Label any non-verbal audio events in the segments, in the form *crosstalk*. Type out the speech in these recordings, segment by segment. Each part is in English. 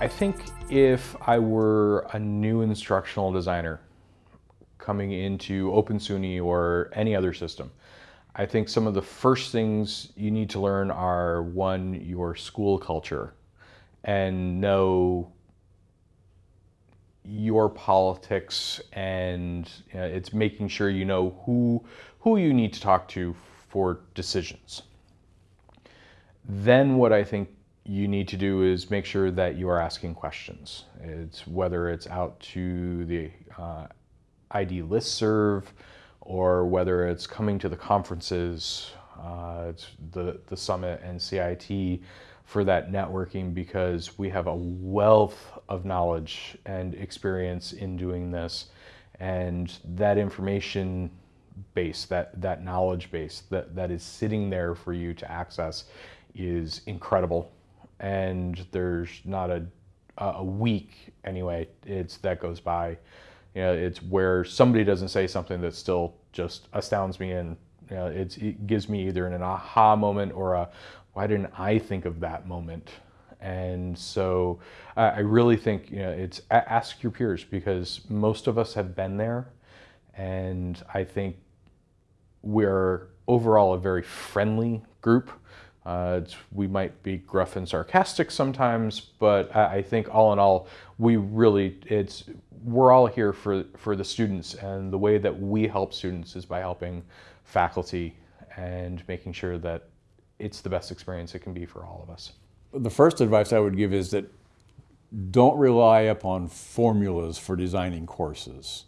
I think if I were a new instructional designer coming into Open SUNY or any other system, I think some of the first things you need to learn are one, your school culture and know your politics and you know, it's making sure you know who, who you need to talk to for decisions. Then what I think you need to do is make sure that you are asking questions. It's whether it's out to the uh, ID listserv or whether it's coming to the conferences, uh, the, the summit and CIT for that networking because we have a wealth of knowledge and experience in doing this. And that information base, that, that knowledge base that, that is sitting there for you to access is incredible and there's not a, a week anyway, it's that goes by. You know, it's where somebody doesn't say something that still just astounds me and you know, it gives me either an aha moment or a why didn't I think of that moment? And so I really think you know it's ask your peers because most of us have been there, and I think we're overall a very friendly group. Uh, we might be gruff and sarcastic sometimes, but I, I, think all in all, we really, it's, we're all here for, for the students and the way that we help students is by helping faculty and making sure that it's the best experience it can be for all of us. The first advice I would give is that don't rely upon formulas for designing courses.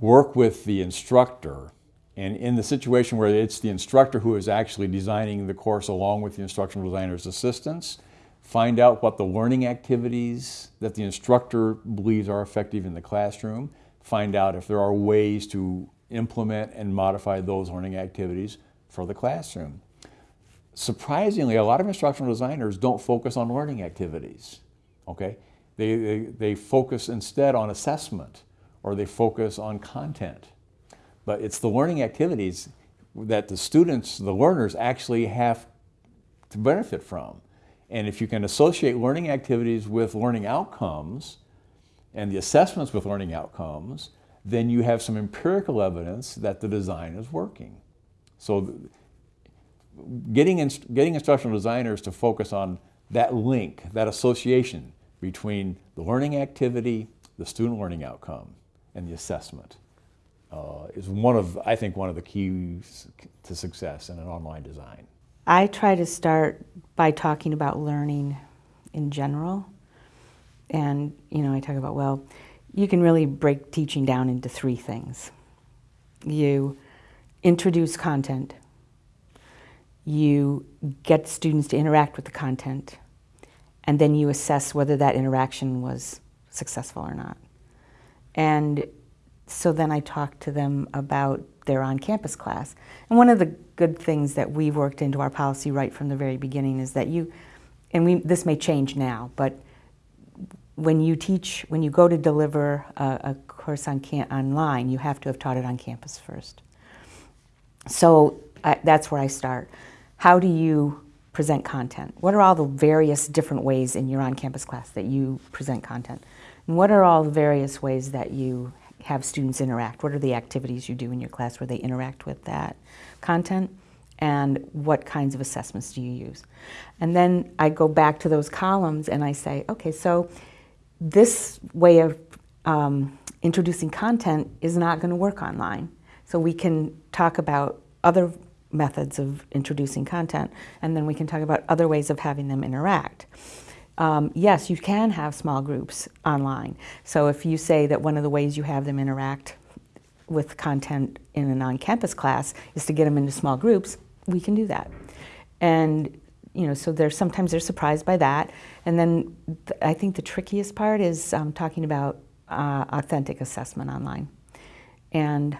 Work with the instructor and in the situation where it's the instructor who is actually designing the course along with the instructional designer's assistance, find out what the learning activities that the instructor believes are effective in the classroom, find out if there are ways to implement and modify those learning activities for the classroom. Surprisingly, a lot of instructional designers don't focus on learning activities, okay? They, they, they focus instead on assessment or they focus on content. But it's the learning activities that the students, the learners actually have to benefit from. And if you can associate learning activities with learning outcomes and the assessments with learning outcomes, then you have some empirical evidence that the design is working. So getting, inst getting instructional designers to focus on that link, that association between the learning activity, the student learning outcome, and the assessment uh, is one of, I think, one of the keys to success in an online design. I try to start by talking about learning in general. And, you know, I talk about, well, you can really break teaching down into three things. You introduce content, you get students to interact with the content, and then you assess whether that interaction was successful or not. And so then I talked to them about their on-campus class. And one of the good things that we've worked into our policy right from the very beginning is that you, and we, this may change now, but when you teach, when you go to deliver a, a course on online, you have to have taught it on campus first. So I, that's where I start. How do you present content? What are all the various different ways in your on-campus class that you present content? And what are all the various ways that you have students interact? What are the activities you do in your class where they interact with that content? And what kinds of assessments do you use? And then I go back to those columns and I say, okay, so this way of um, introducing content is not going to work online. So we can talk about other methods of introducing content, and then we can talk about other ways of having them interact um, yes, you can have small groups online. So if you say that one of the ways you have them interact with content in a on-campus class is to get them into small groups, we can do that. And you know, so they're sometimes they're surprised by that. And then th I think the trickiest part is um, talking about uh, authentic assessment online. And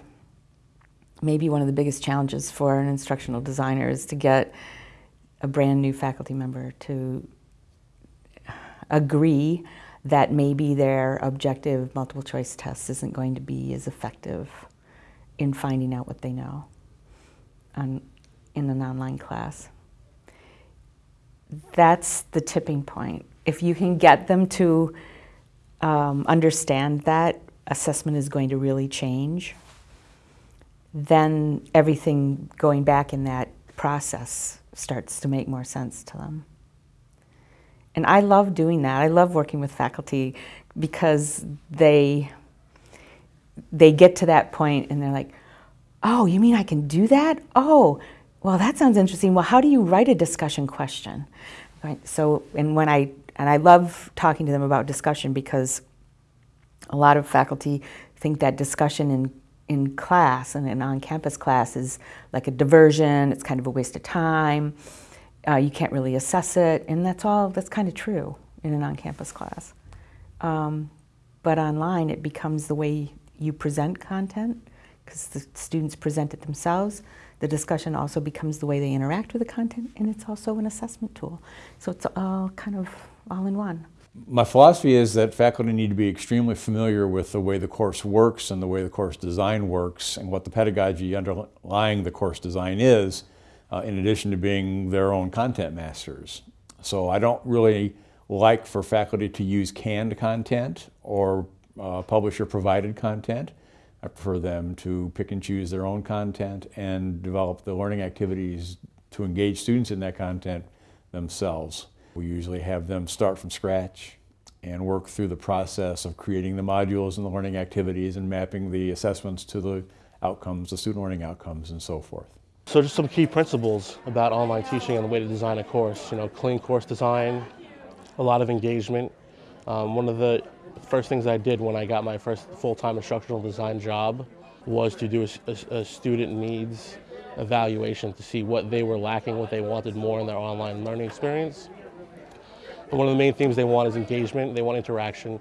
maybe one of the biggest challenges for an instructional designer is to get a brand new faculty member to agree that maybe their objective multiple choice test isn't going to be as effective in finding out what they know on, in an online class. That's the tipping point if you can get them to um, understand that assessment is going to really change, then everything going back in that process starts to make more sense to them. And I love doing that. I love working with faculty because they they get to that point and they're like, "Oh, you mean I can do that? Oh, well, that sounds interesting. Well, how do you write a discussion question?" Right. So, and when I and I love talking to them about discussion because a lot of faculty think that discussion in in class and an on-campus class is like a diversion. It's kind of a waste of time. Uh, you can't really assess it, and that's all. That's kind of true in an on-campus class. Um, but online, it becomes the way you present content because the students present it themselves. The discussion also becomes the way they interact with the content, and it's also an assessment tool. So it's all kind of all in one. My philosophy is that faculty need to be extremely familiar with the way the course works and the way the course design works and what the pedagogy underlying the course design is, uh, in addition to being their own content masters. So I don't really like for faculty to use canned content or uh, publisher provided content. I prefer them to pick and choose their own content and develop the learning activities to engage students in that content themselves. We usually have them start from scratch and work through the process of creating the modules and the learning activities and mapping the assessments to the outcomes, the student learning outcomes and so forth. So just some key principles about online teaching and the way to design a course. You know, clean course design, a lot of engagement. Um, one of the first things I did when I got my first full-time instructional design job was to do a, a, a student needs evaluation to see what they were lacking, what they wanted more in their online learning experience. One of the main themes they want is engagement. They want interaction,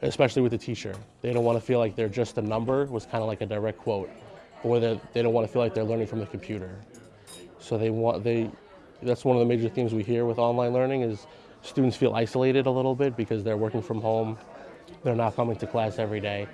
especially with the teacher. They don't want to feel like they're just a number, was kind of like a direct quote. Or that they don't want to feel like they're learning from the computer. So they want, they, that's one of the major themes we hear with online learning is students feel isolated a little bit because they're working from home. They're not coming to class every day.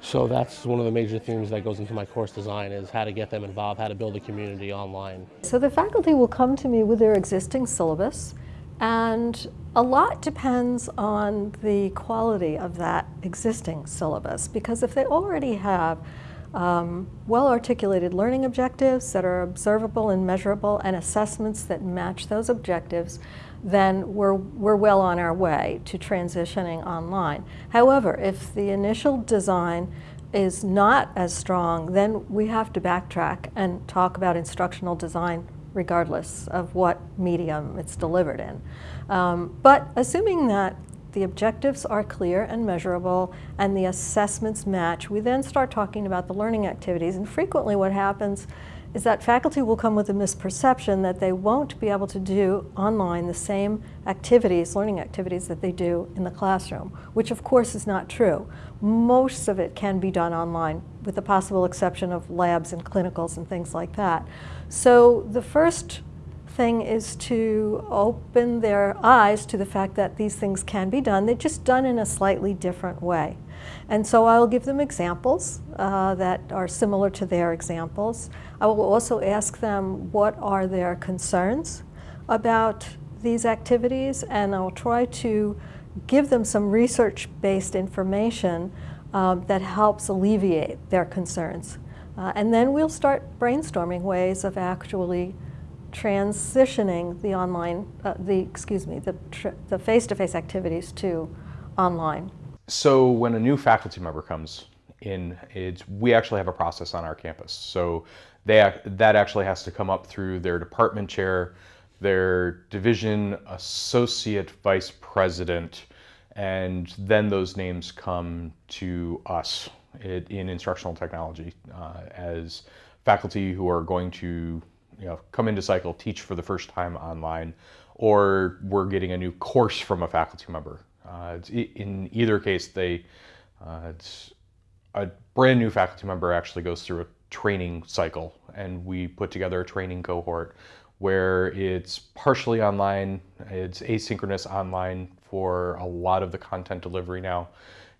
So that's one of the major themes that goes into my course design is how to get them involved, how to build a community online. So the faculty will come to me with their existing syllabus and a lot depends on the quality of that existing syllabus because if they already have um, well-articulated learning objectives that are observable and measurable and assessments that match those objectives, then we're, we're well on our way to transitioning online. However, if the initial design is not as strong, then we have to backtrack and talk about instructional design regardless of what medium it's delivered in. Um, but assuming that the objectives are clear and measurable and the assessments match, we then start talking about the learning activities. And frequently what happens is that faculty will come with a misperception that they won't be able to do online the same activities, learning activities that they do in the classroom, which of course is not true. Most of it can be done online with the possible exception of labs and clinicals and things like that. So the first thing is to open their eyes to the fact that these things can be done. They're just done in a slightly different way. And so I'll give them examples uh, that are similar to their examples. I will also ask them what are their concerns about these activities and I'll try to give them some research-based information um, that helps alleviate their concerns. Uh, and then we'll start brainstorming ways of actually transitioning the online, uh, the excuse me, the the face-to-face -face activities to online. So when a new faculty member comes in, it's we actually have a process on our campus. So they that actually has to come up through their department chair, their division associate vice president, and then those names come to us in instructional technology uh, as faculty who are going to you know, come into cycle, teach for the first time online, or we're getting a new course from a faculty member. Uh, in either case, they uh, a brand new faculty member actually goes through a training cycle, and we put together a training cohort where it's partially online, it's asynchronous online for a lot of the content delivery now.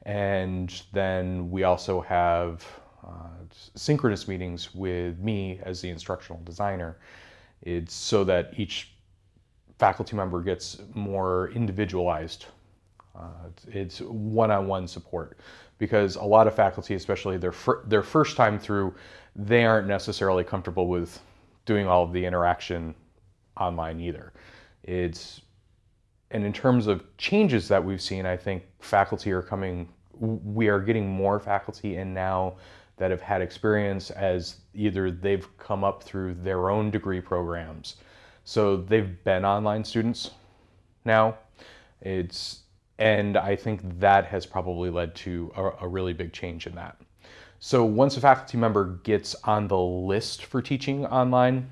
And then we also have synchronous meetings with me as the instructional designer. It's so that each faculty member gets more individualized. Uh, it's one-on-one support because a lot of faculty, especially their fir their first time through, they aren't necessarily comfortable with doing all of the interaction online either. It's and in terms of changes that we've seen, I think faculty are coming. We are getting more faculty in now that have had experience as either they've come up through their own degree programs. So they've been online students now. It's and I think that has probably led to a, a, really big change in that. So once a faculty member gets on the list for teaching online,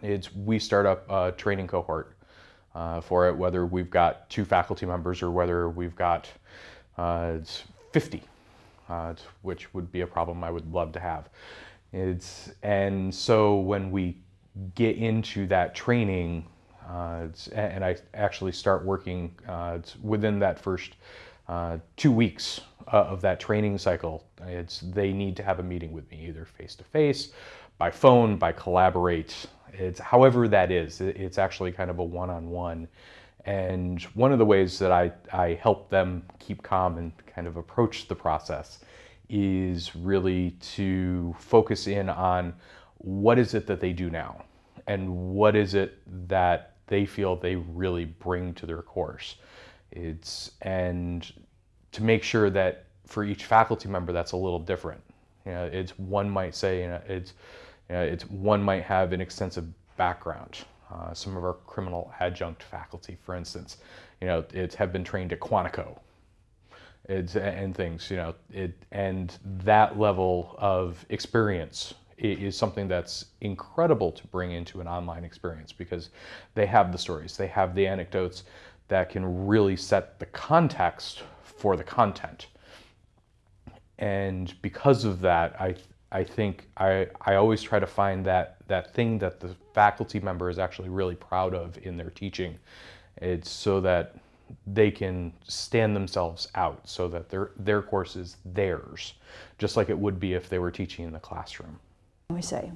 it's we start up a training cohort uh, for it, whether we've got two faculty members or whether we've got uh, 50 uh, which would be a problem I would love to have. It's, and so when we get into that training, uh, and I actually start working uh, within that first uh, two weeks uh, of that training cycle, it's, they need to have a meeting with me, either face to face, by phone, by collaborate. It's however that is. It's actually kind of a one-on-one. -on -one and one of the ways that I, I help them keep calm and kind of approach the process is really to focus in on what is it that they do now and what is it that they feel they really bring to their course. It's and to make sure that for each faculty member that's a little different. You know, it's one might say you know, it's you know, it's one might have an extensive background uh, some of our criminal adjunct faculty, for instance, you know, it have been trained at Quantico it's, and things, you know, it, and that level of experience is something that's incredible to bring into an online experience because they have the stories, they have the anecdotes that can really set the context for the content. And because of that, I, I think I, I always try to find that, that thing that the faculty member is actually really proud of in their teaching. It's so that they can stand themselves out so that their, their course is theirs, just like it would be if they were teaching in the classroom. We say,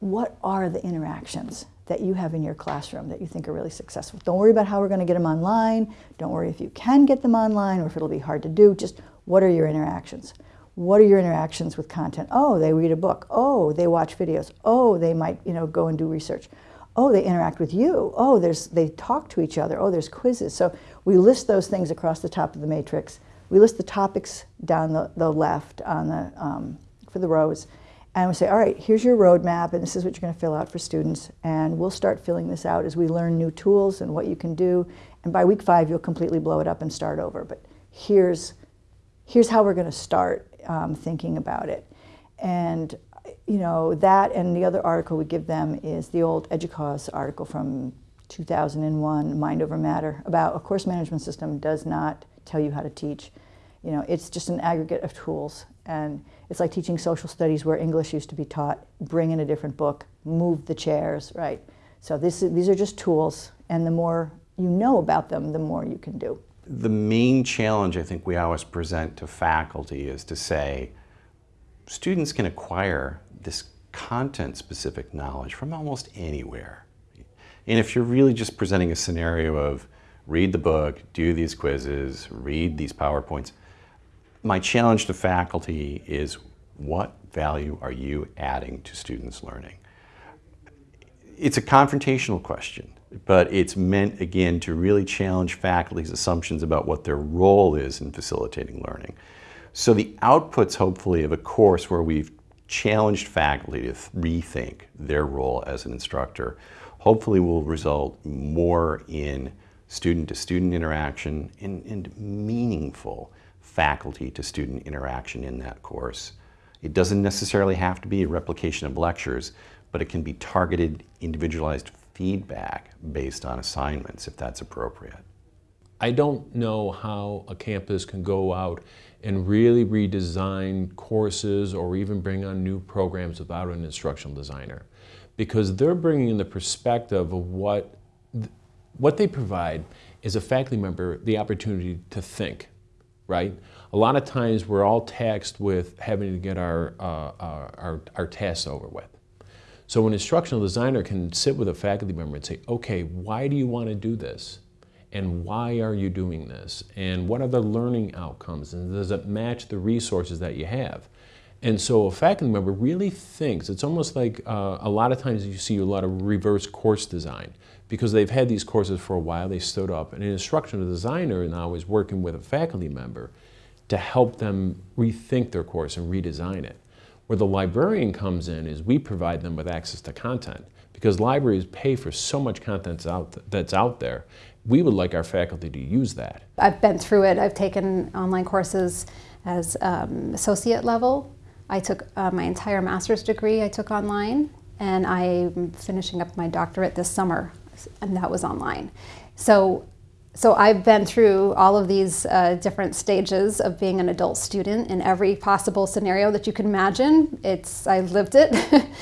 what are the interactions that you have in your classroom that you think are really successful? Don't worry about how we're going to get them online. Don't worry if you can get them online or if it'll be hard to do. Just what are your interactions? What are your interactions with content? Oh, they read a book. Oh, they watch videos. Oh, they might, you know, go and do research. Oh, they interact with you. Oh, there's, they talk to each other. Oh, there's quizzes. So we list those things across the top of the matrix. We list the topics down the, the left on the, um, for the rows. And we say, all right, here's your roadmap, and this is what you're going to fill out for students. And we'll start filling this out as we learn new tools and what you can do. And by week five, you'll completely blow it up and start over. But here's, here's how we're going to start um, thinking about it. And you know, that and the other article we give them is the old EDUCAUSE article from 2001, Mind Over Matter, about a course management system does not tell you how to teach. You know, it's just an aggregate of tools. And it's like teaching social studies where English used to be taught. Bring in a different book, move the chairs, right? So this, these are just tools, and the more you know about them, the more you can do. The main challenge I think we always present to faculty is to say, students can acquire this content-specific knowledge from almost anywhere. And if you're really just presenting a scenario of read the book, do these quizzes, read these PowerPoints, my challenge to faculty is what value are you adding to students' learning? It's a confrontational question, but it's meant, again, to really challenge faculty's assumptions about what their role is in facilitating learning. So the outputs, hopefully, of a course where we've challenged faculty to rethink their role as an instructor, hopefully will result more in student-to-student -student interaction and, and meaningful faculty-to-student interaction in that course. It doesn't necessarily have to be a replication of lectures, but it can be targeted, individualized feedback based on assignments if that's appropriate. I don't know how a campus can go out and really redesign courses or even bring on new programs without an instructional designer because they're bringing in the perspective of what what they provide is a faculty member the opportunity to think, right? A lot of times we're all taxed with having to get our, uh, our, our, our tasks over with. So an instructional designer can sit with a faculty member and say, okay, why do you want to do this? And why are you doing this? And what are the learning outcomes? And does it match the resources that you have? And so a faculty member really thinks, it's almost like uh, a lot of times you see a lot of reverse course design because they've had these courses for a while, they stood up, and an instructional designer now is working with a faculty member to help them rethink their course and redesign it. Where the librarian comes in is we provide them with access to content because libraries pay for so much content that's out there. We would like our faculty to use that. I've been through it. I've taken online courses as um, associate level. I took uh, my entire master's degree I took online and I'm finishing up my doctorate this summer and that was online. So, so I've been through all of these uh, different stages of being an adult student in every possible scenario that you can imagine. It's I lived it.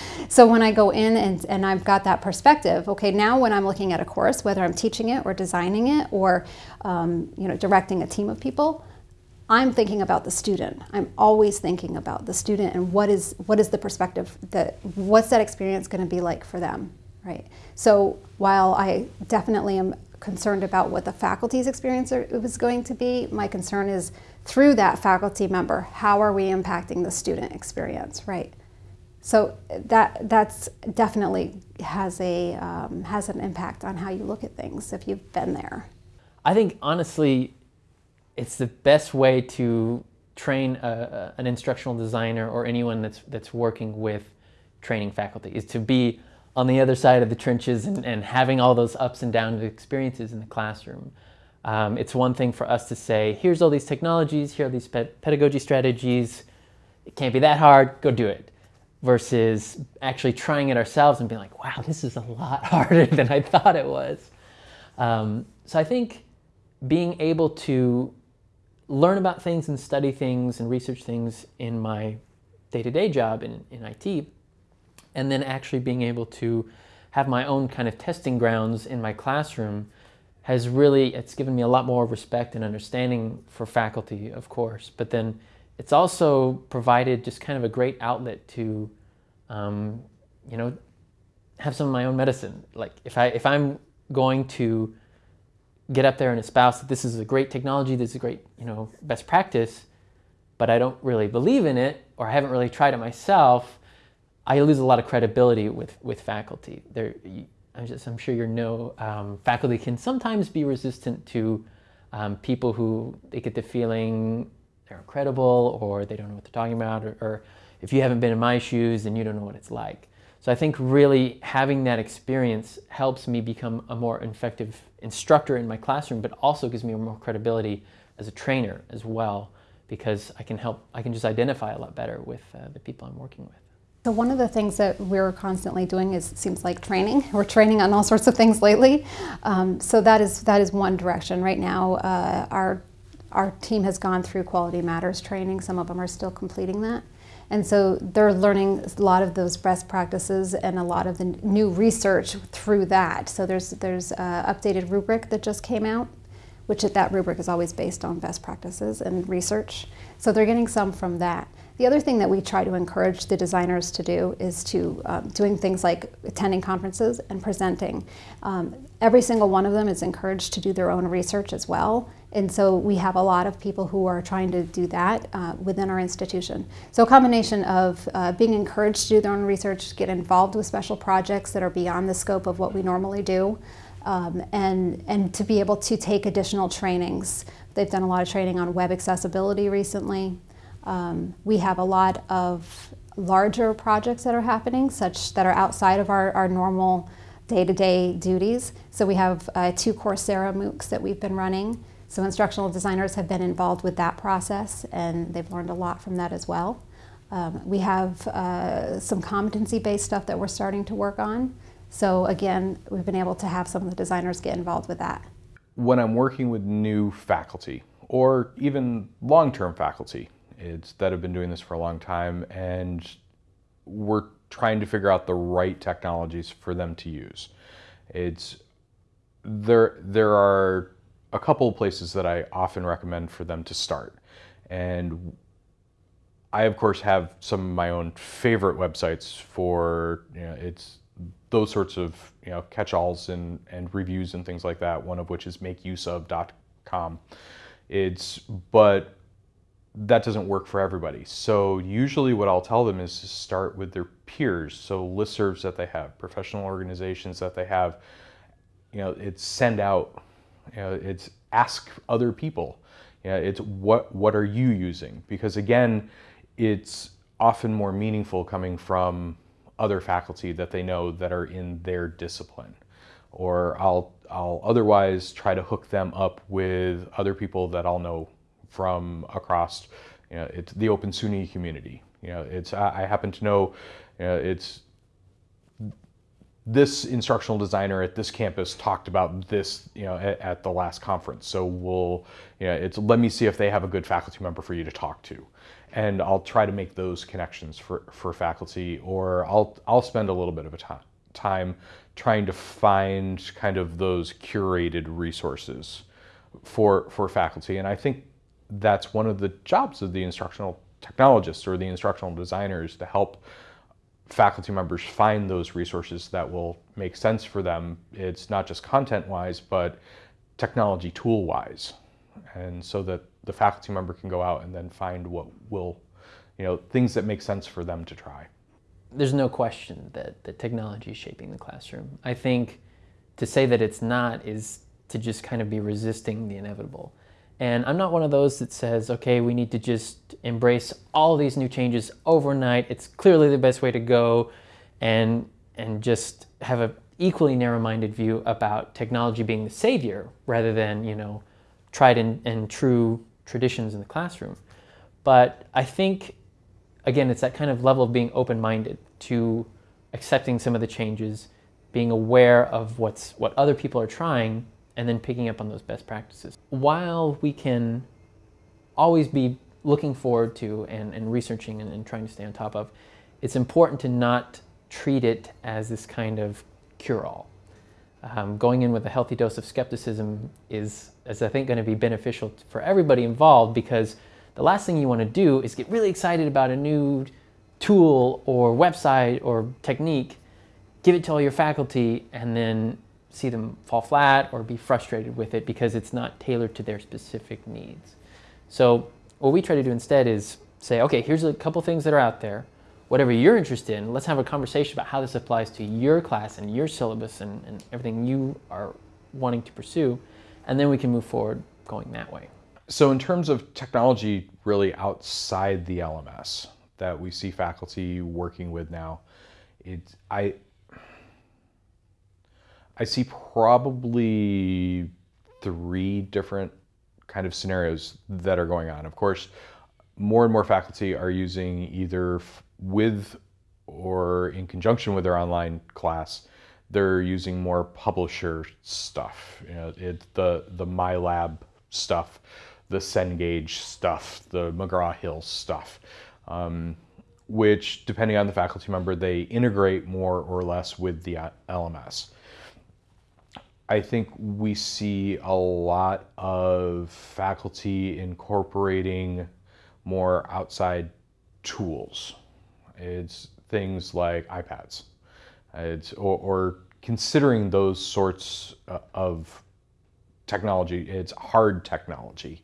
*laughs* so when I go in and, and I've got that perspective, okay, now when I'm looking at a course, whether I'm teaching it or designing it or um, you know directing a team of people, I'm thinking about the student. I'm always thinking about the student and what is what is the perspective that what's that experience going to be like for them, right? So while I definitely am concerned about what the faculty's experience was going to be, my concern is through that faculty member, how are we impacting the student experience, right? So that that's definitely has a um, has an impact on how you look at things if you've been there. I think honestly, it's the best way to train a, an instructional designer or anyone that's, that's working with training faculty is to be on the other side of the trenches and, and having all those ups and downs experiences in the classroom. Um, it's one thing for us to say, here's all these technologies, here are these pedagogy strategies. It can't be that hard, go do it. Versus actually trying it ourselves and being like, wow, this is a lot *laughs* harder than I thought it was. Um, so I think being able to learn about things and study things and research things in my day-to-day -day job in, in IT, and then actually being able to have my own kind of testing grounds in my classroom has really, it's given me a lot more respect and understanding for faculty, of course, but then it's also provided just kind of a great outlet to, um, you know, have some of my own medicine. Like if, I, if I'm going to get up there and espouse that this is a great technology, this is a great, you know, best practice, but I don't really believe in it or I haven't really tried it myself, I lose a lot of credibility with, with faculty. There, I'm, just, I'm sure you know um, faculty can sometimes be resistant to um, people who they get the feeling they're incredible or they don't know what they're talking about or, or if you haven't been in my shoes then you don't know what it's like. So I think really having that experience helps me become a more effective instructor in my classroom, but also gives me more credibility as a trainer as well, because I can help, I can just identify a lot better with uh, the people I'm working with. So one of the things that we're constantly doing is it seems like training. *laughs* We're training on all sorts of things lately. Um, so that is that is one direction. Right now, uh, our our team has gone through Quality Matters training. Some of them are still completing that. And so they're learning a lot of those best practices and a lot of the new research through that. So there's there's updated rubric that just came out, which that rubric is always based on best practices and research. So they're getting some from that. The other thing that we try to encourage the designers to do is to um, doing things like attending conferences and presenting. Um, every single one of them is encouraged to do their own research as well. And so we have a lot of people who are trying to do that uh, within our institution. So a combination of uh, being encouraged to do their own research, get involved with special projects that are beyond the scope of what we normally do, um, and, and to be able to take additional trainings. They've done a lot of training on web accessibility recently. Um, we have a lot of larger projects that are happening, such that are outside of our, our normal day-to-day -day duties. So we have uh, two Coursera MOOCs that we've been running. So instructional designers have been involved with that process and they've learned a lot from that as well. Um, we have uh, some competency-based stuff that we're starting to work on. So again, we've been able to have some of the designers get involved with that. When I'm working with new faculty or even long-term faculty, it's that have been doing this for a long time and we're trying to figure out the right technologies for them to use. It's there there are a couple of places that I often recommend for them to start. And I of course have some of my own favorite websites for you know it's those sorts of you know catch-alls and, and reviews and things like that. One of which is makeuseof.com. It's but that doesn't work for everybody. So usually what I'll tell them is to start with their peers. So listservs that they have, professional organizations that they have, you know, it's send out, you know, it's ask other people. You know, it's what what are you using? Because again, it's often more meaningful coming from other faculty that they know that are in their discipline. Or I'll I'll otherwise try to hook them up with other people that I'll know from across you know, it's the Open SUNY community. You know, it's I, I happen to know you know, it's this instructional designer at this campus talked about this, you know, at, at, the last conference. So we'll, you know, it's let me see if they have a good faculty member for you to talk to, and I'll try to make those connections for for faculty, or I'll I'll spend a little bit of a time time trying to find kind of those curated resources for for faculty, and I think that's one of the jobs of the instructional technologists or the instructional designers to help faculty members find those resources that will make sense for them. It's not just content-wise, but technology tool-wise. And so that the faculty member can go out and then find what will, you know, things that make sense for them to try. There's no question that, that technology is shaping the classroom. I think to say that it's not is to just kind of be resisting the inevitable. And I'm not one of those that says, okay, we need to just embrace all these new changes overnight. It's clearly the best way to go and, and just have an equally narrow-minded view about technology being the savior rather than, you know, tried and, and true traditions in the classroom. But I think, again, it's that kind of level of being open-minded to accepting some of the changes, being aware of what's, what other people are trying and then picking up on those best practices. While we can always be looking forward to and, and researching and, and trying to stay on top of, it's important to not treat it as this kind of cure-all. Um, going in with a healthy dose of skepticism is, is I think, going to be beneficial for everybody involved because the last thing you want to do is get really excited about a new tool or website or technique, give it to all your faculty, and then see them fall flat or be frustrated with it because it's not tailored to their specific needs. So what we try to do instead is say, okay, here's a couple things that are out there. Whatever you're interested in, let's have a conversation about how this applies to your class and your syllabus and, and everything you are wanting to pursue. And then we can move forward going that way. So in terms of technology really outside the LMS that we see faculty working with now, it, I, I see probably three different kind of scenarios that are going on. Of course, more and more faculty are using either with or in conjunction with their online class, they're using more publisher stuff. You know, it, the, the MyLab stuff, the Cengage stuff, the McGraw-Hill stuff, um, which depending on the faculty member, they integrate more or less with the LMS. I think we see a lot of faculty incorporating more outside tools. It's things like iPads. It's, or, or considering those sorts uh, of technology, it's hard technology.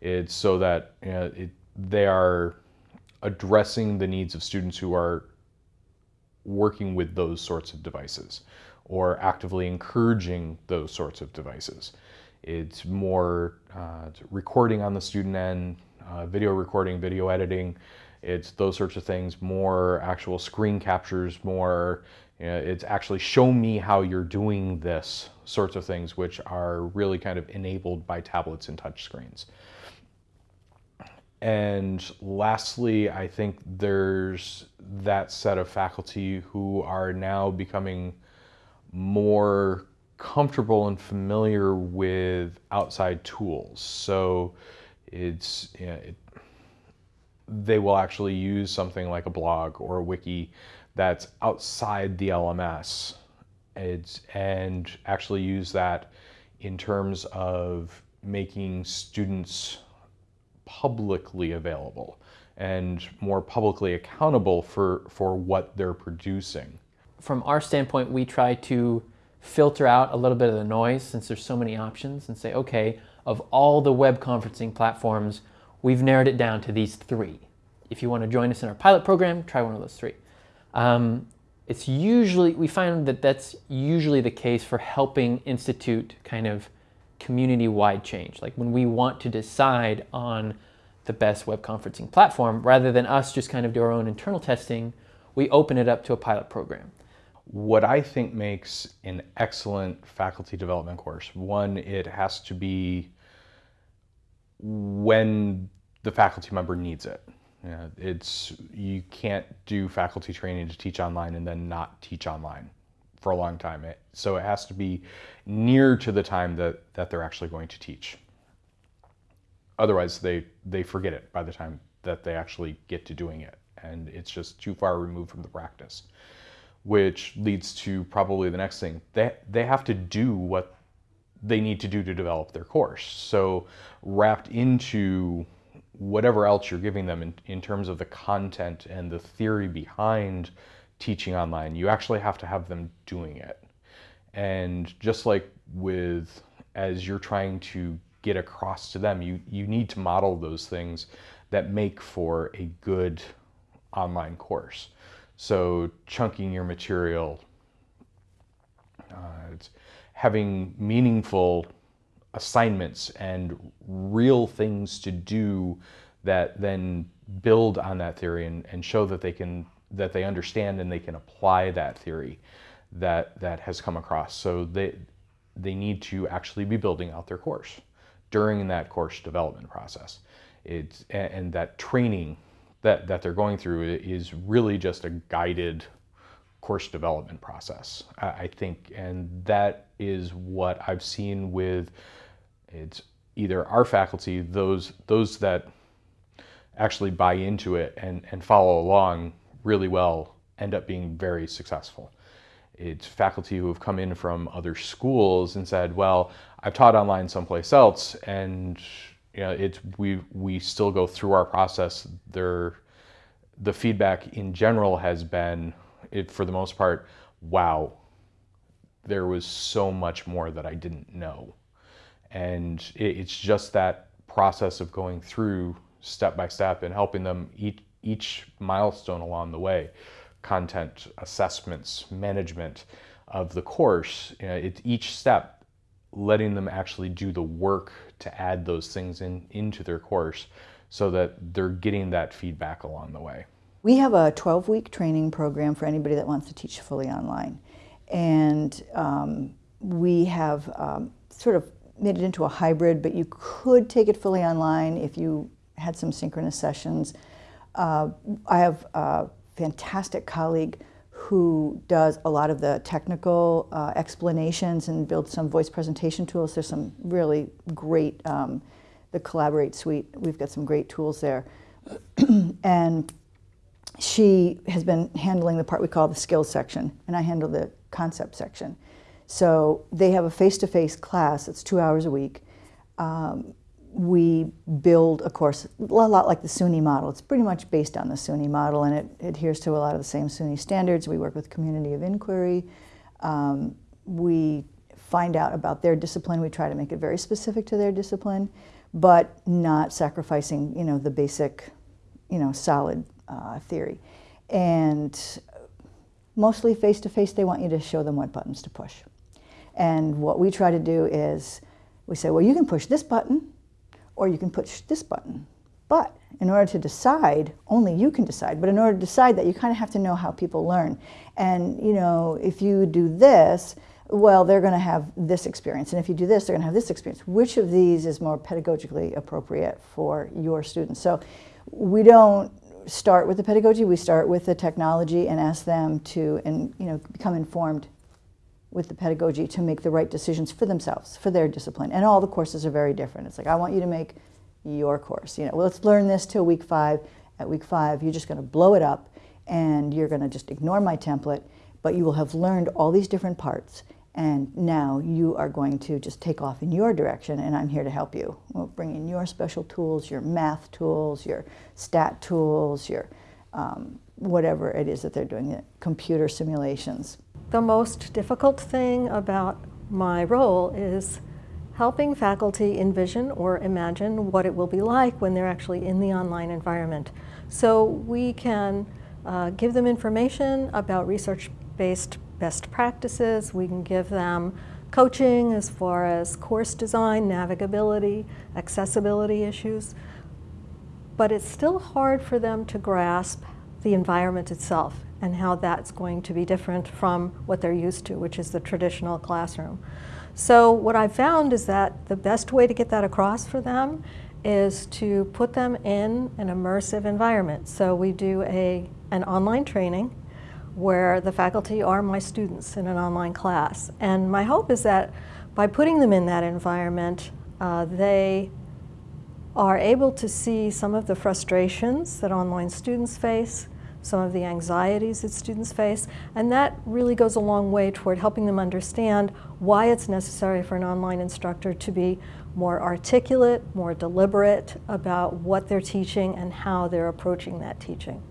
It's so that you know, it, they are addressing the needs of students who are working with those sorts of devices or actively encouraging those sorts of devices. It's more uh, recording on the student end, uh, video recording, video editing. It's those sorts of things, more actual screen captures, more, you know, it's actually show me how you're doing this sorts of things, which are really kind of enabled by tablets and touchscreens. And lastly, I think there's that set of faculty who are now becoming more comfortable and familiar with outside tools. So it's, you know, it, they will actually use something like a blog or a wiki that's outside the LMS it's, and actually use that in terms of making students publicly available and more publicly accountable for, for what they're producing. From our standpoint, we try to filter out a little bit of the noise since there's so many options and say, okay, of all the web conferencing platforms, we've narrowed it down to these three. If you want to join us in our pilot program, try one of those three. Um, it's usually, we find that that's usually the case for helping institute kind of community-wide change. Like when we want to decide on the best web conferencing platform, rather than us just kind of do our own internal testing, we open it up to a pilot program. What I think makes an excellent faculty development course, one, it has to be when the faculty member needs it. Yeah, it's you can't do faculty training to teach online and then not teach online for a long time. It, so it has to be near to the time that, that they're actually going to teach. Otherwise, they, they forget it by the time that they actually get to doing it. And it's just too far removed from the practice, which leads to probably the next thing. They, they have to do what they need to do to develop their course. So wrapped into whatever else you're giving them in, in terms of the content and the theory behind teaching online, you actually have to have them doing it. And just like with, as you're trying to get across to them, you, you need to model those things that make for a good online course. So chunking your material, uh, having meaningful assignments and real things to do that then build on that theory and, and show that they can that they understand and they can apply that theory that that has come across. So they they need to actually be building out their course during that course development process. It's and that training that that they're going through is really just a guided course development process I think and that is what I've seen with it's either our faculty, those, those that actually buy into it and, and follow along really well end up being very successful. It's faculty who have come in from other schools and said, well, I've taught online someplace else and you know, it's, we, we still go through our process. There, the feedback in general has been, it, for the most part, wow, there was so much more that I didn't know. And it's just that process of going through step by step and helping them each, each milestone along the way, content assessments, management of the course, you know, it's each step letting them actually do the work to add those things in into their course so that they're getting that feedback along the way. We have a 12-week training program for anybody that wants to teach fully online. And um, we have um, sort of made it into a hybrid, but you could take it fully online if you had some synchronous sessions. Uh, I have a fantastic colleague who does a lot of the technical uh, explanations and builds some voice presentation tools. There's some really great, um, the Collaborate suite, we've got some great tools there. *clears throat* and she has been handling the part we call the skills section, and I handle the concept section. So they have a face-to-face -face class, it's two hours a week. Um, we build a course a lot like the SUNY model. It's pretty much based on the SUNY model and it adheres to a lot of the same SUNY standards. We work with community of inquiry. Um, we find out about their discipline. We try to make it very specific to their discipline, but not sacrificing, you know, the basic, you know, solid uh, theory. And mostly face-to-face, -face, they want you to show them what buttons to push. And what we try to do is we say, well, you can push this button or you can push this button. But in order to decide, only you can decide. But in order to decide that, you kind of have to know how people learn. And, you know, if you do this, well, they're going to have this experience. And if you do this, they're going to have this experience. Which of these is more pedagogically appropriate for your students? So we don't start with the pedagogy, we start with the technology and ask them to and, you know, become informed with the pedagogy to make the right decisions for themselves, for their discipline. And all the courses are very different. It's like, I want you to make your course. You know, well, let's learn this till week five. At week five, you're just going to blow it up and you're going to just ignore my template, but you will have learned all these different parts And now you are going to just take off in your direction, and I'm here to help you. We'll bring in your special tools, your math tools, your stat tools, your um, whatever it is that they're doing, computer simulations. The most difficult thing about my role is helping faculty envision or imagine what it will be like when they're actually in the online environment. So we can uh, give them information about research-based best practices. We can give them coaching as far as course design, navigability, accessibility issues. But it's still hard for them to grasp the environment itself and how that's going to be different from what they're used to, which is the traditional classroom. So what I've found is that the best way to get that across for them is to put them in an immersive environment. So we do a, an online training where the faculty are my students in an online class. And my hope is that by putting them in that environment, uh, they are able to see some of the frustrations that online students face, some of the anxieties that students face, and that really goes a long way toward helping them understand why it's necessary for an online instructor to be more articulate, more deliberate about what they're teaching and how they're approaching that teaching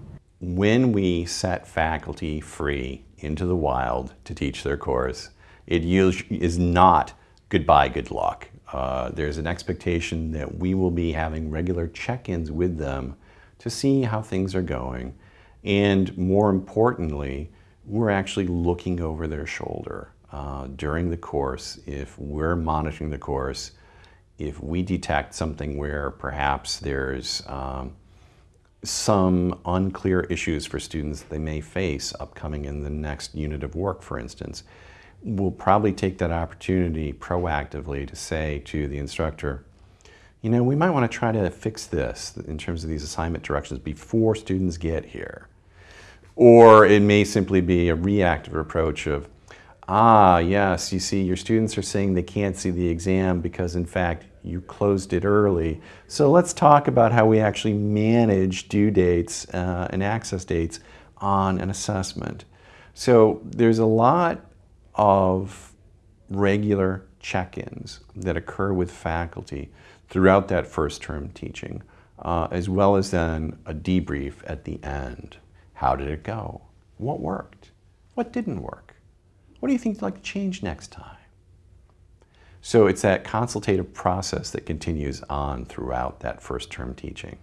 when we set faculty free into the wild to teach their course, it is not goodbye, good luck. Uh, there's an expectation that we will be having regular check-ins with them to see how things are going. And more importantly, we're actually looking over their shoulder uh, during the course. If we're monitoring the course, if we detect something where perhaps there's um, some unclear issues for students they may face upcoming in the next unit of work, for instance. We'll probably take that opportunity proactively to say to the instructor, you know, we might want to try to fix this in terms of these assignment directions before students get here. Or it may simply be a reactive approach of, ah, yes, you see, your students are saying they can't see the exam because, in fact, you closed it early. So let's talk about how we actually manage due dates uh, and access dates on an assessment. So there's a lot of regular check-ins that occur with faculty throughout that first term teaching, uh, as well as then a debrief at the end. How did it go? What worked? What didn't work? What do you think you'd like to change next time? So it's that consultative process that continues on throughout that first term teaching.